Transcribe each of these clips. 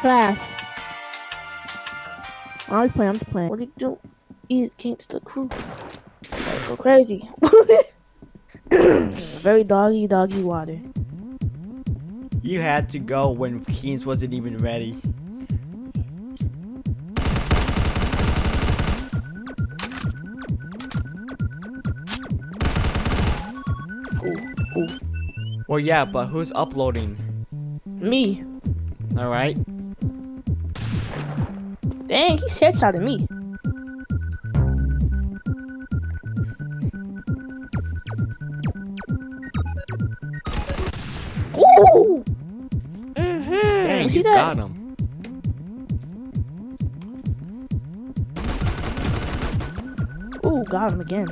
Class. I'm just playing. I'm just playing. What do you do? Eat can't the crew. Go crazy. Very doggy, doggy water. You had to go when Keynes wasn't even ready. Ooh, ooh. Well, yeah, but who's uploading? Me. Alright. Dang, he headshotted me. Ooh! Mm-hmm. Dang, you that? got him. Ooh, got him again.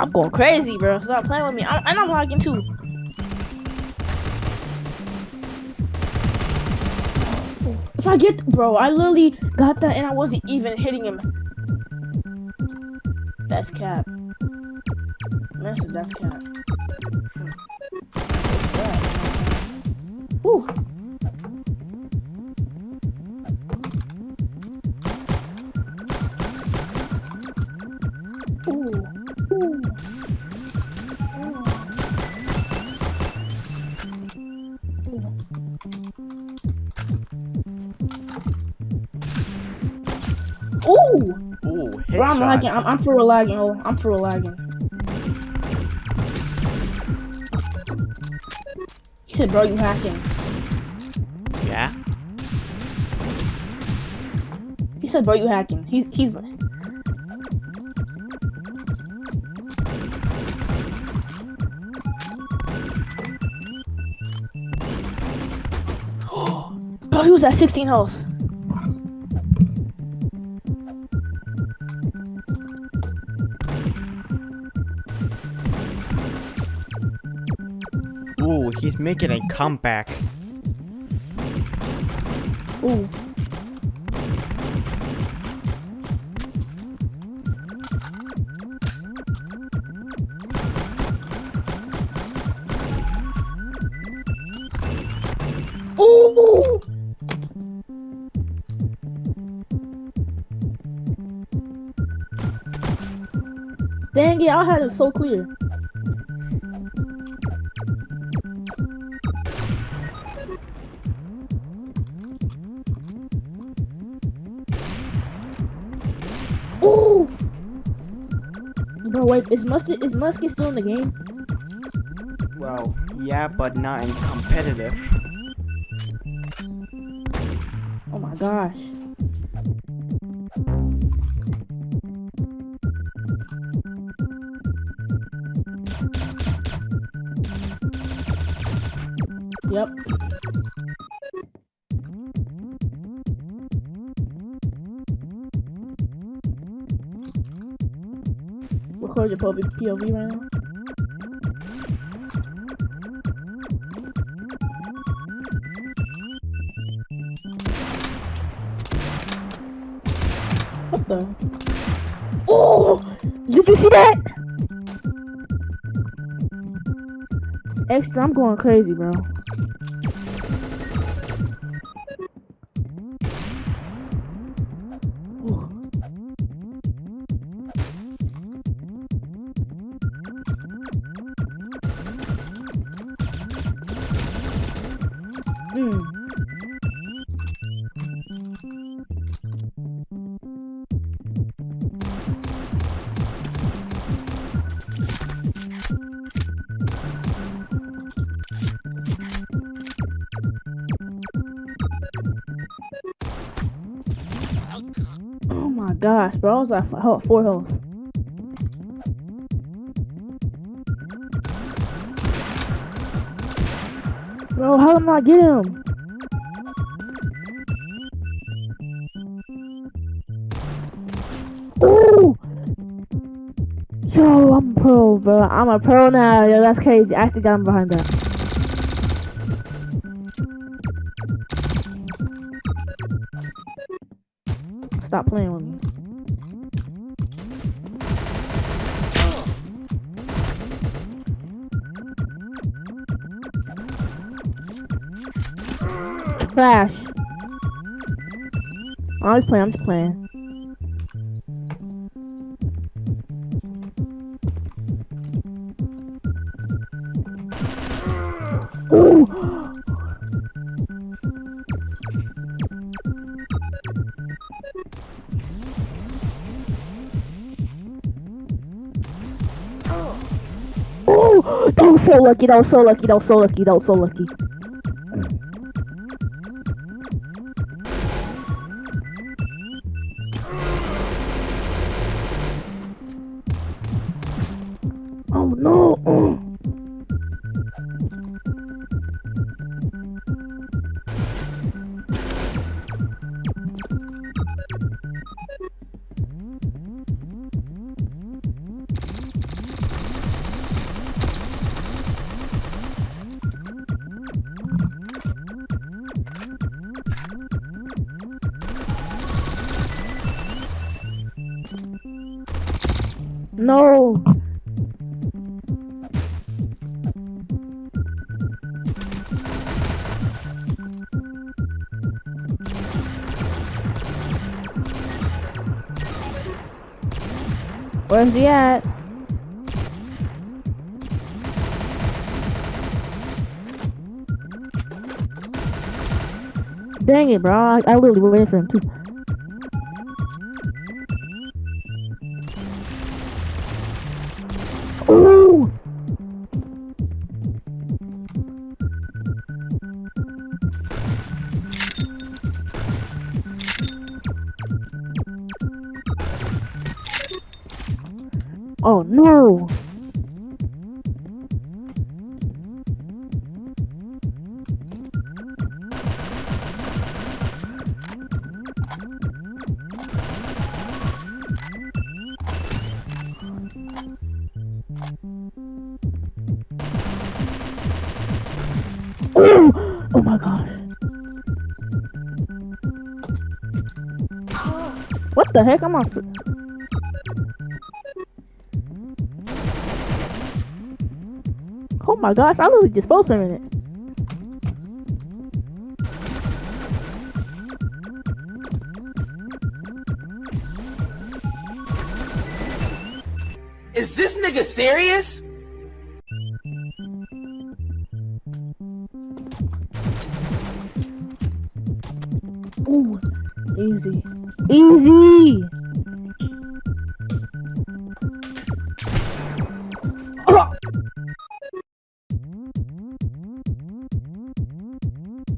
I'm going crazy, bro. Stop playing with me. I, and I'm lagging too. I get, bro, I literally got that and I wasn't even hitting him. That's cap. Massive, that's cap. Whew. Ooh! Ooh, Bro, I'm lagging. I'm, I'm for lagging. Oh, I'm for lagging. He said, bro, you hacking. Yeah? He said, bro, you hacking. He's, he's. bro, he was at 16 health. He's making a comeback. Ooh. Dang it, I had it so clear. Bro, wait, is Musket is Musket still in the game? Well, yeah, but not in competitive. Oh my gosh. Yep. Record your POV right now. What the? Oh! Did you see that? Extra, I'm going crazy, bro. Oh my gosh, bro. I was at four health. Bro, how did I get him? Ooh! Yo, I'm pro, bro. I'm a pro now. Yo, that's crazy. I actually got him behind that. Stop playing with me. Crash. I'm just playing. I'm just playing. Ooh. Oh, that was so lucky. That was so lucky. That was so lucky. That was so lucky. No. Where's he at? Dang it, bro. I, I literally waited for him too. Oh no! Oh, oh my gosh. What the heck? I'm on. My gosh, I literally just for a minute. Is this nigga serious? Ooh, easy. Easy!